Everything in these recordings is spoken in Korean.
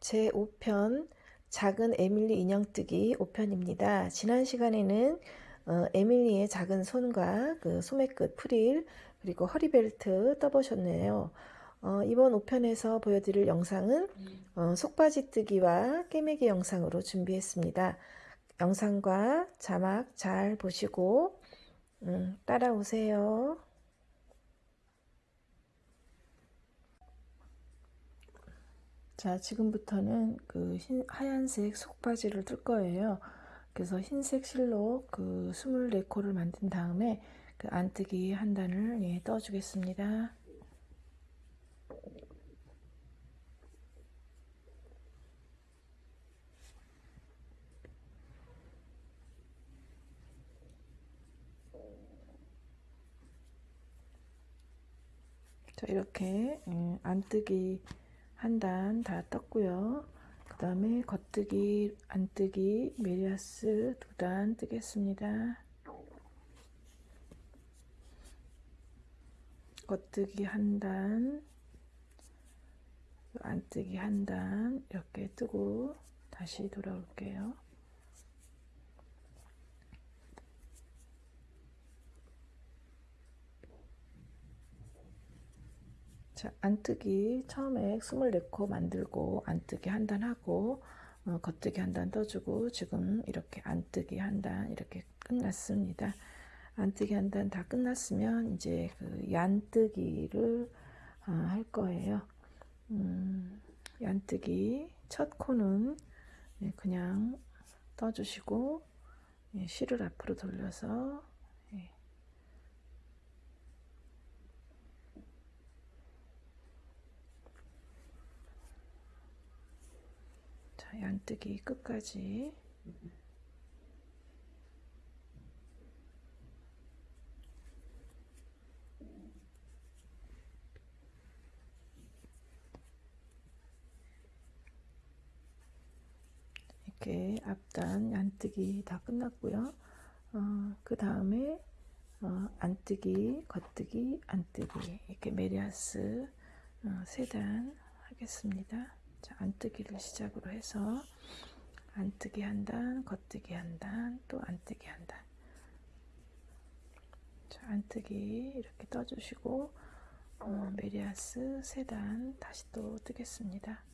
제 5편 작은 에밀리 인형뜨기 5편입니다. 지난 시간에는 어, 에밀리의 작은 손과 그 소매끝 프릴 그리고 허리벨트 떠보셨네요. 어, 이번 5편에서 보여드릴 영상은 어, 속바지 뜨기와 깨매기 영상으로 준비했습니다. 영상과 자막 잘 보시고 음, 따라오세요. 자, 지금부터는 그 흰, 하얀색 속바지를 뜰 거예요. 그래서 흰색 실로 그 24코를 만든 다음에 그 안뜨기 한 단을 예, 떠 주겠습니다. 자, 이렇게 예, 안뜨기 한 단 다 떴고요. 그 다음에 겉뜨기, 안뜨기, 메리아스 두 단 뜨겠습니다. 겉뜨기 한 단, 안뜨기 한 단 이렇게 뜨고 다시 돌아올게요. 자, 안뜨기 처음에 24코 만들고 안뜨기 한 단 하고 어, 겉뜨기 한 단 떠주고 지금 이렇게 안뜨기 한 단 이렇게 끝났습니다. 안뜨기 한 단 다 끝났으면 이제 그 얀뜨기를 어, 할 거예요. 음, 얀뜨기 첫 코는 네, 그냥 떠주시고 예, 실을 앞으로 돌려서 예. 자, 얀뜨기 끝까지 이렇게 앞단 안뜨기 다 끝났고요. 어, 그 다음에 어, 안뜨기, 겉뜨기, 안뜨기 이렇게 메리야스 어, 세 단 하겠습니다. 자, 안뜨기를 시작으로 해서 안뜨기 한 단, 겉뜨기 한 단, 또 안뜨기 한 단. 자, 안뜨기 이렇게 떠주시고 어, 메리야스 세 단 다시 또 뜨겠습니다.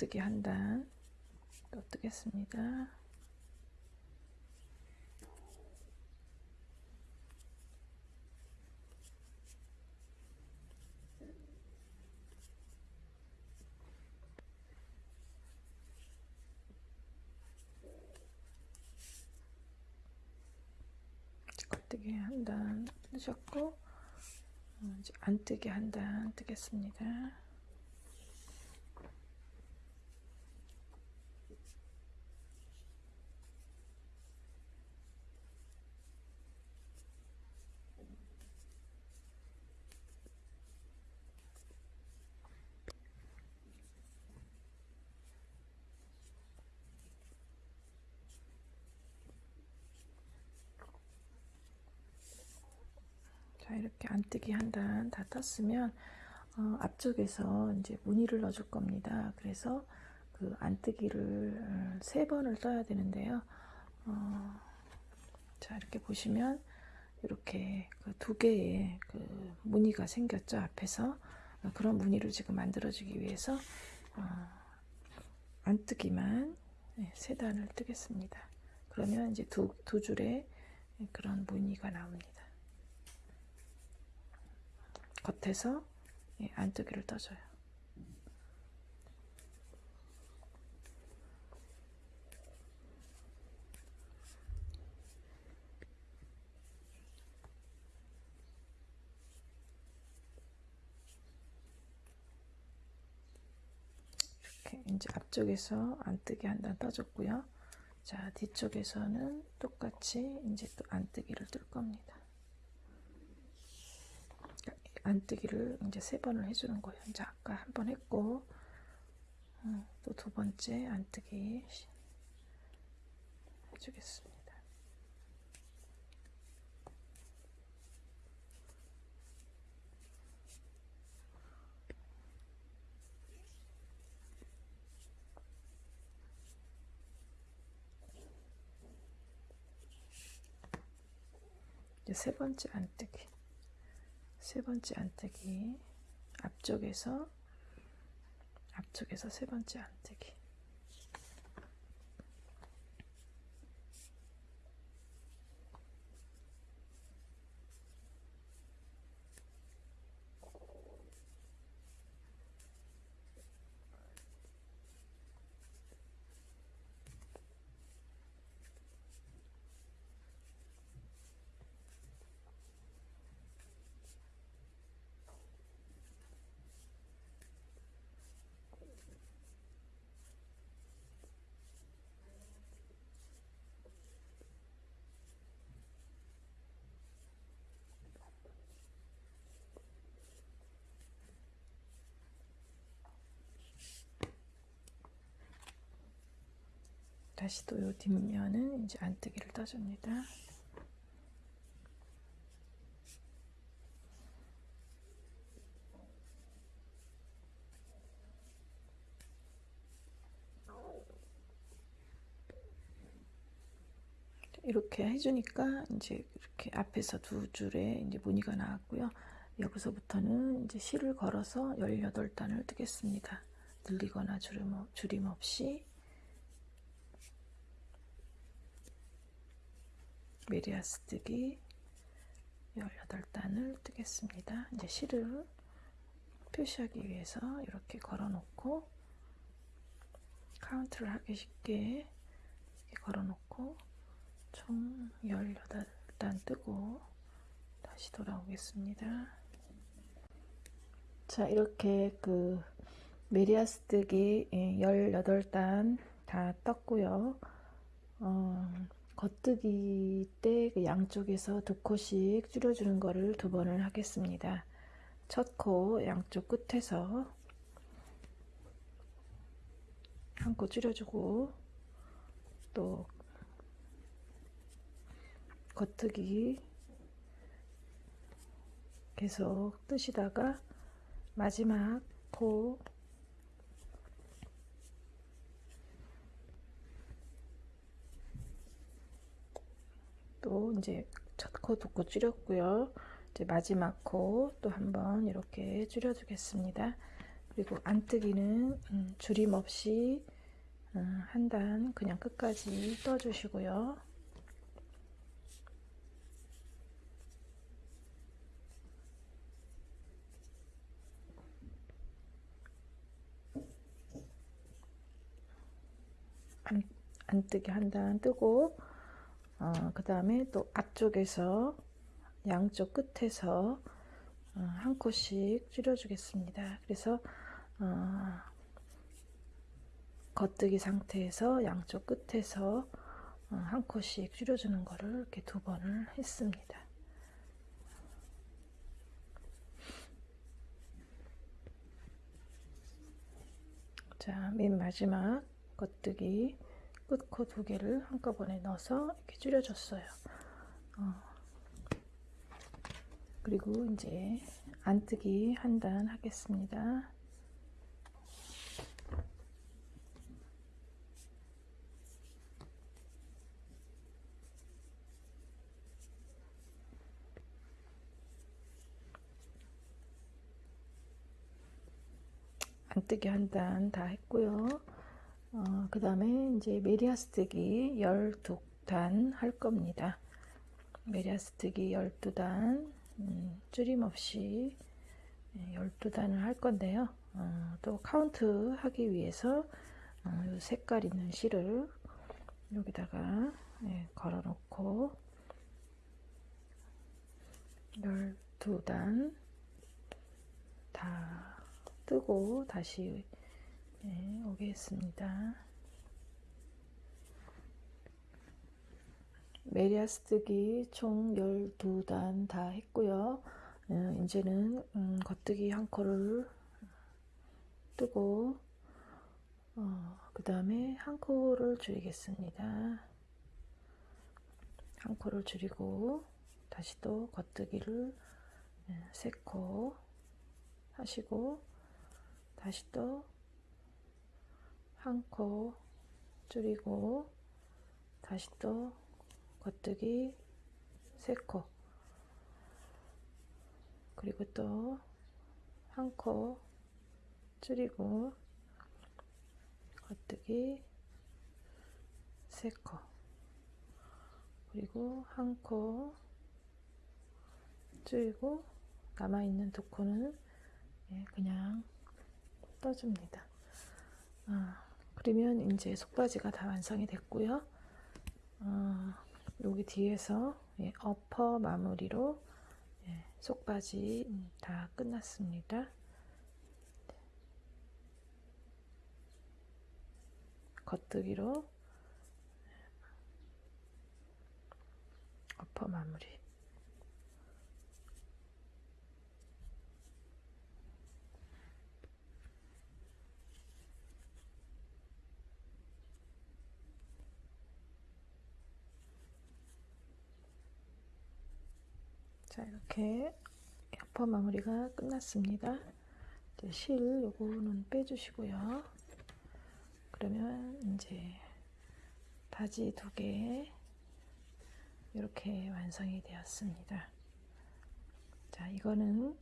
겉뜨기 한단또 뜨겠습니다. 겉뜨기 한단 뜨셨고 이제 안뜨기 한단 뜨겠습니다. 자 이렇게 안 뜨기 한 단 다 떴으면 어, 앞쪽에서 이제 무늬를 넣어 줄 겁니다. 그래서 그 안뜨기를 세 번을 떠야 되는데요. 어, 자 이렇게 보시면 이렇게 그 두 개의 그 무늬가 생겼죠 앞에서 어, 그런 무늬를 지금 만들어주기 위해서 어, 안 뜨기만 네, 세 단을 뜨겠습니다. 그러면 이제 두, 두 줄의 그런 무늬가 나옵니다. 겉에서 예, 안뜨기를 떠줘요. 이렇게 이제 앞쪽에서 안뜨기 한 단 떠줬고요. 자 뒤쪽에서는 똑같이 이제 또 안뜨기를 뜰 겁니다. 안뜨기를 이제 세 번을 해주는 거예요. 이제 아까 한 번 했고 어, 또두 번째 안뜨기 해주겠습니다. 이제 세 번째 안뜨기 세 번째 안뜨기. 앞쪽에서 앞쪽에서 세 번째 안뜨기 다시 또 요 뒷면은 이제 안뜨기를 떠줍니다. 이렇게 해주니까 이제 이렇게 앞에서 두 줄에 이제 무늬가 나왔고요. 여기서부터는 이제 실을 걸어서 18단을 뜨겠습니다. 늘리거나 줄임, 줄임 없이 메리야스 뜨기 18단을 뜨겠습니다. 이제 실을 표시하기 위해서 이렇게 걸어 놓고 카운트를 하기 쉽게 걸어 놓고 총 18단 뜨고 다시 돌아오겠습니다. 자 이렇게 그 메리야스 뜨기 18단 예, 다 떴고요. 어, 겉뜨기 때 그 양쪽에서 두 코씩 줄여주는 거를 두 번을 하겠습니다. 첫 코 양쪽 끝에서 한 코 줄여주고 또 겉뜨기 계속 뜨시다가 마지막 코 또 이제 첫 코 두 코 줄였고요. 이제 마지막 코 또 한번 이렇게 줄여주겠습니다. 그리고 안뜨기는 음, 줄임 없이 음, 한단 그냥 끝까지 떠주시고요. 안, 안뜨기 한 단 뜨고 어, 그 다음에 또 앞쪽에서 양쪽 끝에서 어, 한 코씩 줄여주겠습니다. 그래서 어, 겉뜨기 상태에서 양쪽 끝에서 어, 한 코씩 줄여주는 거를 이렇게 두 번을 했습니다. 자, 맨 마지막 겉뜨기 끝코 두 개를 한꺼번에 넣어서 이렇게 줄여줬어요. 어. 그리고 이제 안뜨기 한 단 하겠습니다. 안뜨기 한 단 다 했고요. 어, 그 다음에 이제 메리아스뜨기 12단 할 겁니다. 메리아스뜨기 12단 음, 줄임 없이 12단을 할 건데요. 어, 또 카운트 하기 위해서 어, 색깔 있는 실을 여기다가 예, 걸어 놓고 12단 다 뜨고 다시 네, 오겠습니다. 메리아스 뜨기 총 12단 다 했고요. 어, 이제는 음, 겉뜨기 한 코를 뜨고 어, 그 다음에 한 코를 줄이겠습니다. 한 코를 줄이고 다시 또 겉뜨기를 예, 세코 하시고 다시 또 한 코 줄이고 다시 또 겉뜨기 세코. 그리고 또 한 코 줄이고 겉뜨기 세코. 그리고 한 코 줄이고 남아있는 두 코는 예, 그냥 떠줍니다. 아, 그러면 이제 속바지가 다 완성이 됐고요. 어, 여기 뒤에서 예, 어퍼 마무리로 예, 속바지 음, 다 끝났습니다. 겉뜨기로 어퍼 마무리 자 이렇게 어퍼 마무리가 끝났습니다. 이제 실 요거는 빼주시고요. 그러면 이제 바지 두 개 이렇게 완성이 되었습니다. 자 이거는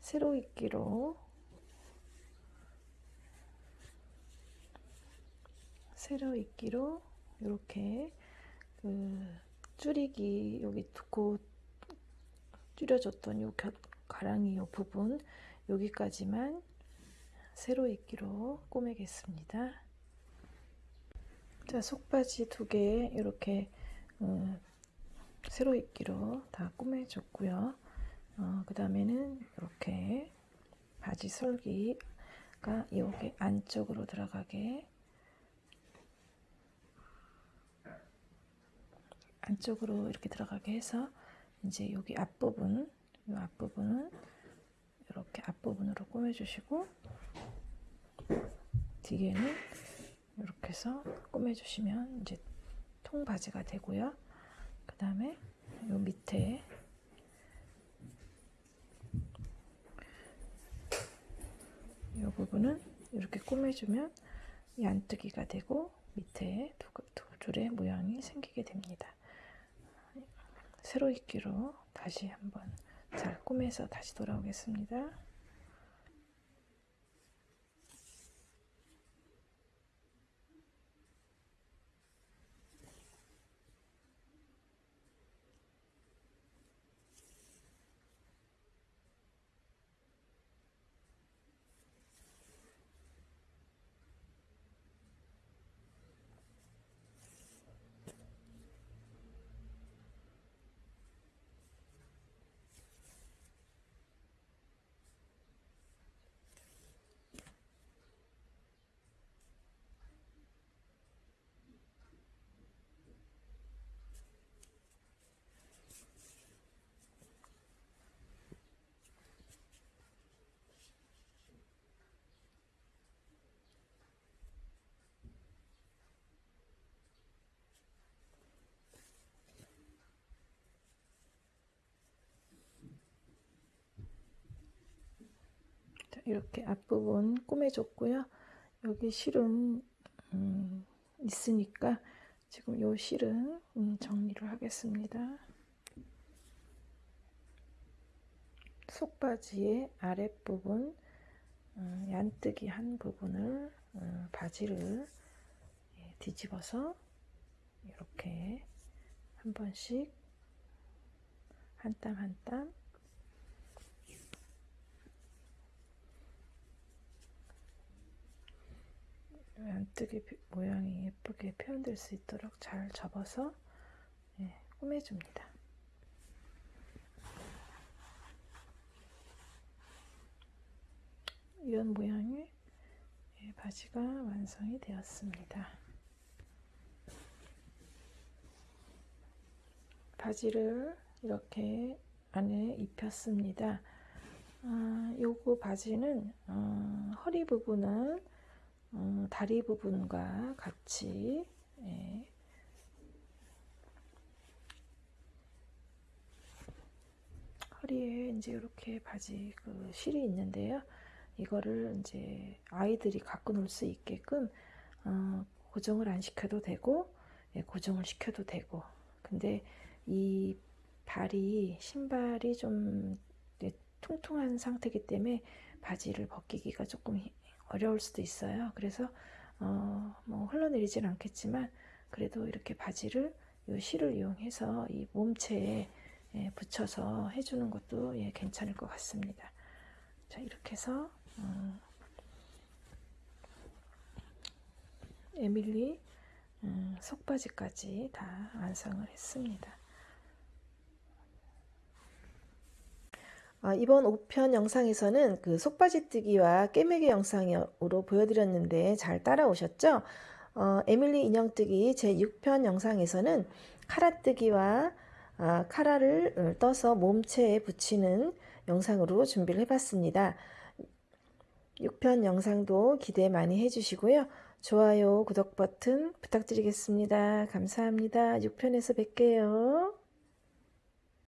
세로 입기로 세로 입기로 이렇게 그 줄이기 여기 두코 줄여줬던 요 겨, 가랑이 요 부분 여기까지만 세로 입기로 꼬매겠습니다. 자 속바지 두 개 이렇게 음, 세로 입기로 다 꼬매줬고요. 어, 그 다음에는 이렇게 바지 설기가 여기 안쪽으로 들어가게 안쪽으로 이렇게 들어가게 해서 이제 여기 앞부분 이 앞부분은 이렇게 앞부분으로 꾸며주시고 뒤에는 이렇게 해서 꾸며주시면 이제 통바지가 되고요. 그 다음에 요 밑에 이 부분은 이렇게 꾸며주면 얀뜨기가 되고 밑에 두, 두 줄의 모양이 생기게 됩니다. 세로 입기로 다시 한번 잘 꾸며서 다시 돌아오겠습니다. 이렇게 앞부분 꾸며줬고요. 여기 실은 음, 있으니까 지금 요 실은 음, 정리를 하겠습니다. 속바지의 아랫부분 음, 얀뜨기 한 부분을 음, 바지를 예, 뒤집어서 이렇게 한 번씩 한 땀 한땀 안뜨기 모양이 예쁘게 표현될 수 있도록 잘 접어서 예, 꾸며줍니다. 이런 모양의 예, 바지가 완성이 되었습니다. 바지를 이렇게 안에 입혔습니다. 아, 요거 바지는 어, 허리 부분은 어, 다리 부분과 같이 예, 허리에 이제 이렇게 바지 그 실이 있는데요. 이거를 이제 아이들이 갖고 놀 수 있게끔 어, 고정을 안 시켜도 되고 예, 고정을 시켜도 되고 근데 이 발이 신발이 좀 예, 퉁퉁한 상태이기 때문에 바지를 벗기기가 조금 어려울 수도 있어요. 그래서 어, 뭐 흘러내리진 않겠지만 그래도 이렇게 바지를 이 실을 이용해서 이 몸체에 예, 붙여서 해주는 것도 예, 괜찮을 것 같습니다. 자 이렇게 해서 음, 에밀리 음, 속바지까지 다 완성을 했습니다. 아, 이번 5편 영상에서는 그 속바지 뜨기와 깨매기 영상으로 보여드렸는데 잘 따라오셨죠? 어, 에밀리 인형 뜨기 제 6편 영상에서는 카라 뜨기와 아, 카라를 떠서 몸체에 붙이는 영상으로 준비를 해봤습니다. 6편 영상도 기대 많이 해주시고요. 좋아요, 구독 버튼 부탁드리겠습니다. 감사합니다. 6편에서 뵐게요.